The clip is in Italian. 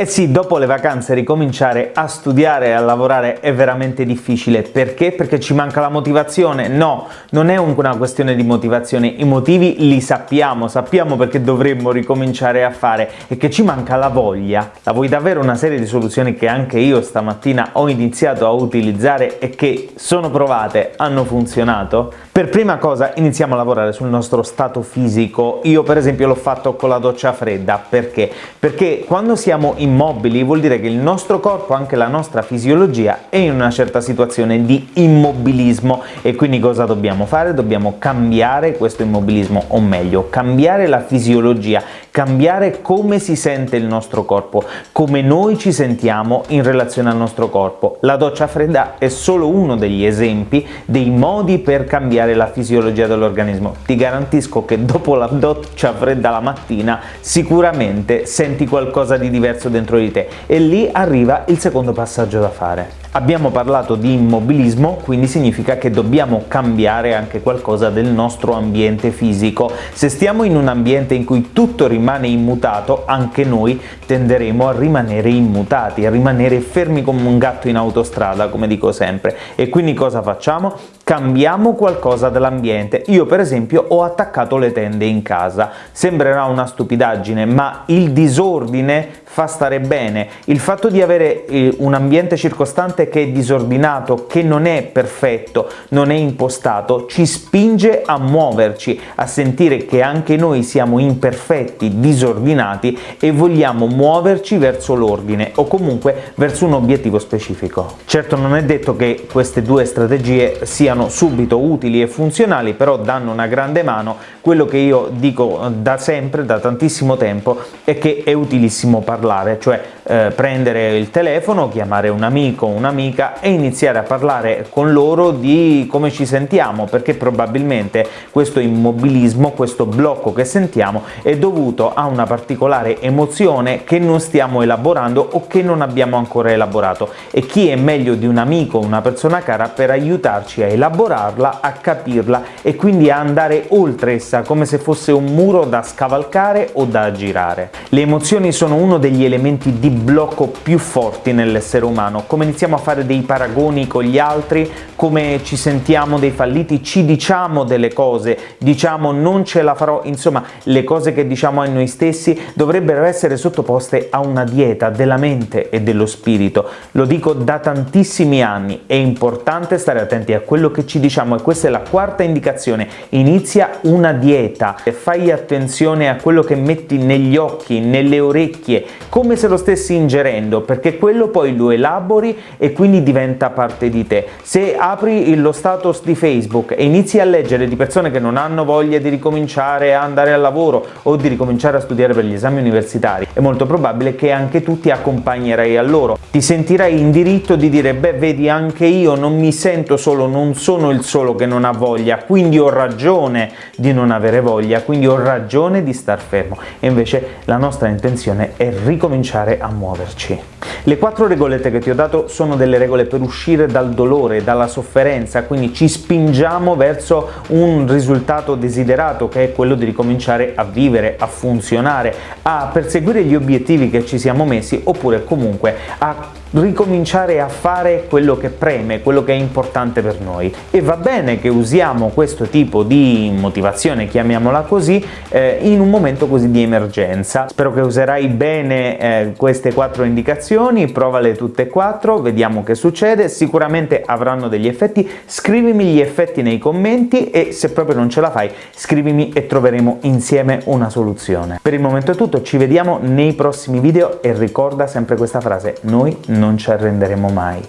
Eh sì, dopo le vacanze ricominciare a studiare e a lavorare è veramente difficile. Perché? Perché ci manca la motivazione? No, non è una questione di motivazione, i motivi li sappiamo, sappiamo perché dovremmo ricominciare a fare e che ci manca la voglia. La vuoi davvero una serie di soluzioni che anche io stamattina ho iniziato a utilizzare e che sono provate, hanno funzionato? Per prima cosa iniziamo a lavorare sul nostro stato fisico. Io per esempio l'ho fatto con la doccia fredda. Perché? Perché quando siamo in immobili vuol dire che il nostro corpo, anche la nostra fisiologia, è in una certa situazione di immobilismo e quindi cosa dobbiamo fare? Dobbiamo cambiare questo immobilismo, o meglio, cambiare la fisiologia, cambiare come si sente il nostro corpo, come noi ci sentiamo in relazione al nostro corpo. La doccia fredda è solo uno degli esempi dei modi per cambiare la fisiologia dell'organismo. Ti garantisco che dopo la doccia fredda la mattina sicuramente senti qualcosa di diverso dentro di te e lì arriva il secondo passaggio da fare. Abbiamo parlato di immobilismo, quindi significa che dobbiamo cambiare anche qualcosa del nostro ambiente fisico. Se stiamo in un ambiente in cui tutto rimane immutato, anche noi tenderemo a rimanere immutati, a rimanere fermi come un gatto in autostrada, come dico sempre. E quindi cosa facciamo? Cambiamo qualcosa dell'ambiente. Io per esempio ho attaccato le tende in casa. Sembrerà una stupidaggine, ma il disordine fa stare bene. Il fatto di avere eh, un ambiente circostante che è disordinato, che non è perfetto, non è impostato, ci spinge a muoverci, a sentire che anche noi siamo imperfetti, disordinati e vogliamo muoverci verso l'ordine o comunque verso un obiettivo specifico. Certo non è detto che queste due strategie siano subito utili e funzionali, però danno una grande mano. Quello che io dico da sempre, da tantissimo tempo, è che è utilissimo parlare cioè eh, prendere il telefono, chiamare un amico o un'amica e iniziare a parlare con loro di come ci sentiamo, perché probabilmente questo immobilismo, questo blocco che sentiamo è dovuto a una particolare emozione che non stiamo elaborando o che non abbiamo ancora elaborato e chi è meglio di un amico o una persona cara per aiutarci a elaborarla, a capirla e quindi a andare oltre essa come se fosse un muro da scavalcare o da girare. Le emozioni sono uno degli elementi di blocco più forti nell'essere umano, come iniziamo a fare dei paragoni con gli altri, come ci sentiamo dei falliti, ci diciamo delle cose, diciamo non ce la farò, insomma le cose che diciamo a noi stessi dovrebbero essere sottoposte a una dieta della mente e dello spirito, lo dico da tantissimi anni, è importante stare attenti a quello che ci diciamo e questa è la quarta indicazione, inizia una dieta, fai attenzione a quello che metti negli occhi, nelle orecchie, come se lo stessi ingerendo, perché quello poi lo elabori e quindi diventa parte di te. Se apri lo status di Facebook e inizi a leggere di persone che non hanno voglia di ricominciare a andare al lavoro o di ricominciare a studiare per gli esami universitari, è molto probabile che anche tu ti accompagnerai a loro. Ti sentirai in diritto di dire beh vedi anche io non mi sento solo, non sono il solo che non ha voglia, quindi ho ragione di non avere voglia, quindi ho ragione di star fermo. E invece la nostra intenzione è ricominciare a muoverci. Le quattro regolette che ti ho dato sono delle regole per uscire dal dolore, dalla sofferenza, quindi ci spingiamo verso un risultato desiderato che è quello di ricominciare a vivere, a funzionare, a perseguire gli obiettivi che ci siamo messi oppure comunque a ricominciare a fare quello che preme, quello che è importante per noi. E va bene che usiamo questo tipo di motivazione, chiamiamola così, eh, in un momento così di emergenza. Spero che userai bene eh, queste quattro indicazioni, provale tutte e quattro, vediamo che succede, sicuramente avranno degli effetti, scrivimi gli effetti nei commenti e se proprio non ce la fai scrivimi e troveremo insieme una soluzione. Per il momento è tutto, ci vediamo nei prossimi video e ricorda sempre questa frase, noi non ci arrenderemo mai.